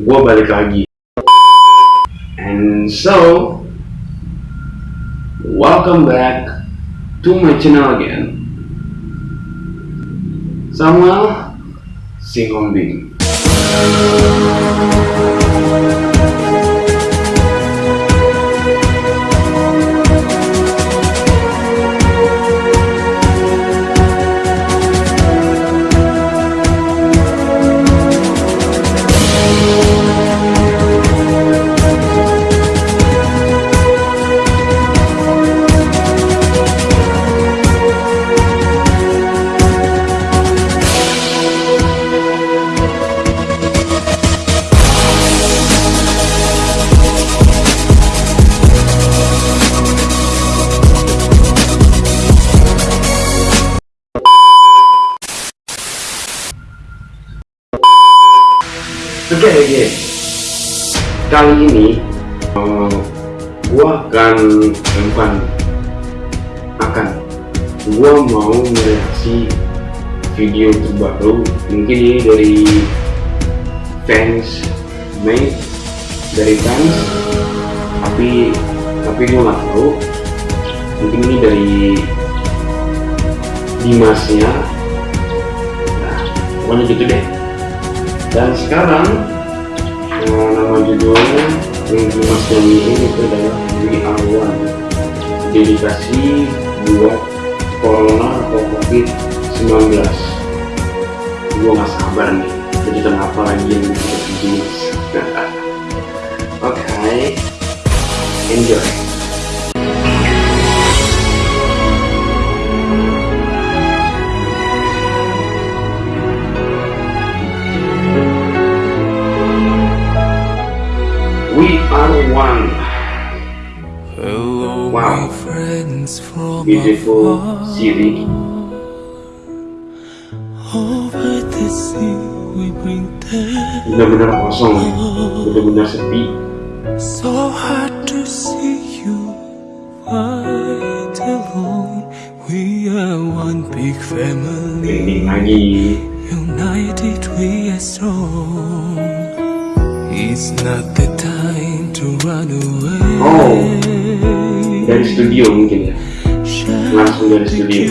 Gue balik lagi. And so, welcome back to my channel again. Sama Singombing Thank you. Oke okay, oke. Kali ini uh, gua akan bukan akan. Gua mau mereaksi video terbaru. Mungkin ini dari fans Mei dari fans. Tapi tapi gua nggak tahu. Mungkin ini dari Dimasnya. Nah pokoknya gitu deh. Dan sekarang nama judulnya yang Dimas ini itu adalah Are One dedikasi buat Corona atau COVID-19 gue gak sabar nih kejutan apa lagi yang Dimas oke enjoy We are one. Hello, Wow. my friends from Beautiful afar. city. Over the sea we bring. Benar-benar kosong, benar-benar sepi. So hard to see you right alone. We are one big family. United we are strong. It's not the time to run away. Oh, dari studio mungkin ya. Langsung dari studio.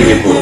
клинику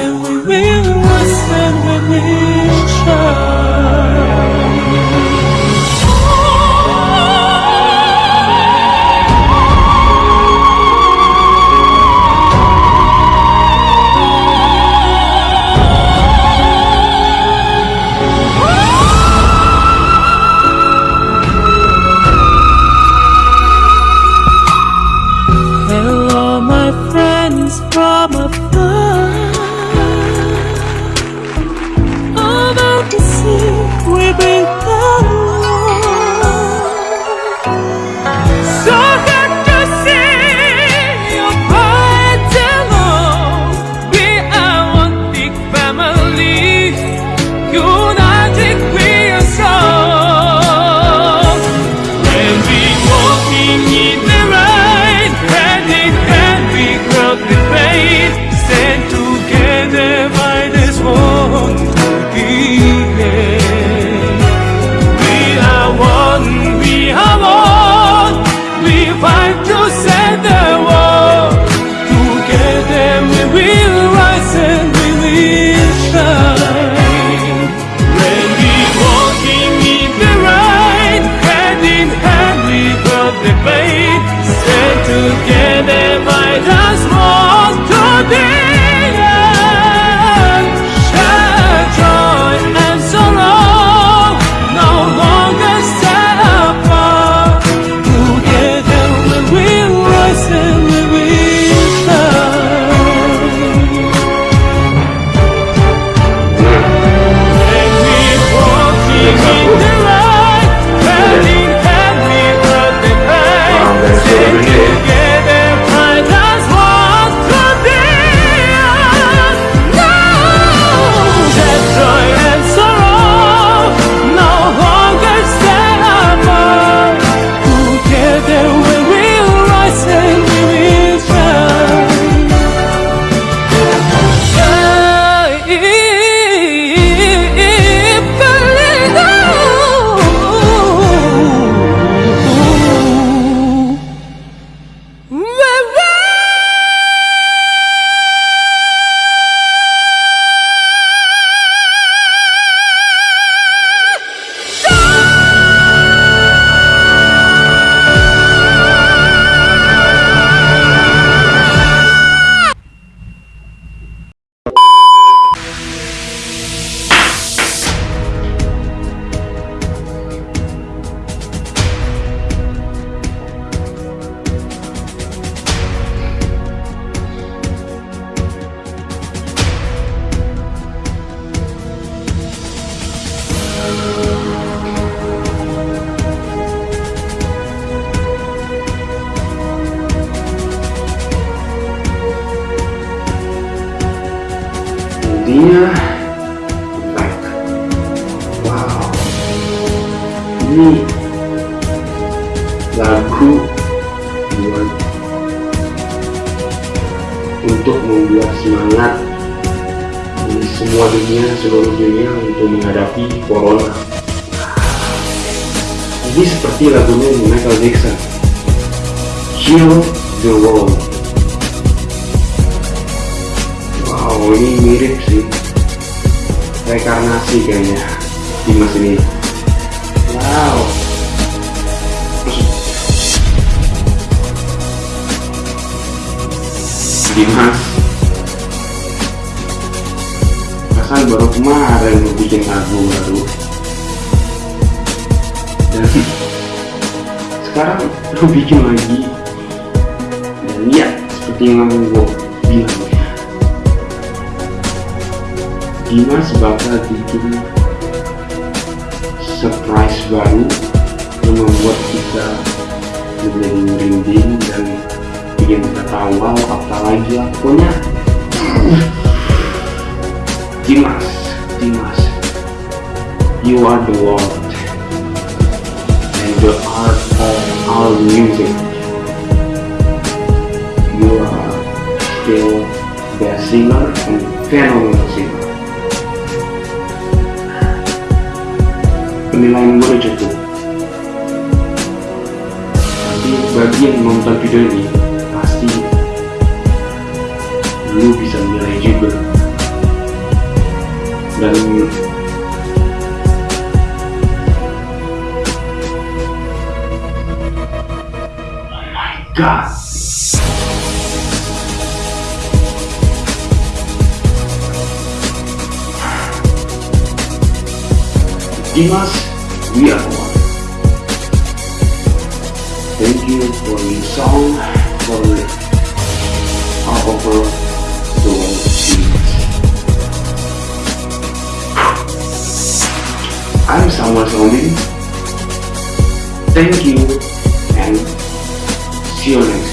intinya like wow. Ini lagu buat untuk membuat semangat di semua dunia seluruh dunia untuk menghadapi corona. Ini seperti lagunya Michael Jackson Heal the World wow ini mirip sih. Rekarnasi kayaknya Dimas ini. Wow. Dimas Perasaan baru kemarin bikin lagu baru. Dan sekarang lu bikin lagi. Dan ya seperti yang gue bilang Dimas bakal bikin surprise baru yang membuat kita menjadi merinding dan bikin kita tawa apalagi pokoknya. Dimas Dimas you are the Lord and the art of our music. You are still best singer and phenomenal penilaian udah cukup tapi bagi yang nonton video ini pasti lu bisa menilai juga dan oh my god Dimas, we are one. Thank you for your song, for all over the world, Dimas. I'm Samuel Somi. Thank you and see you next.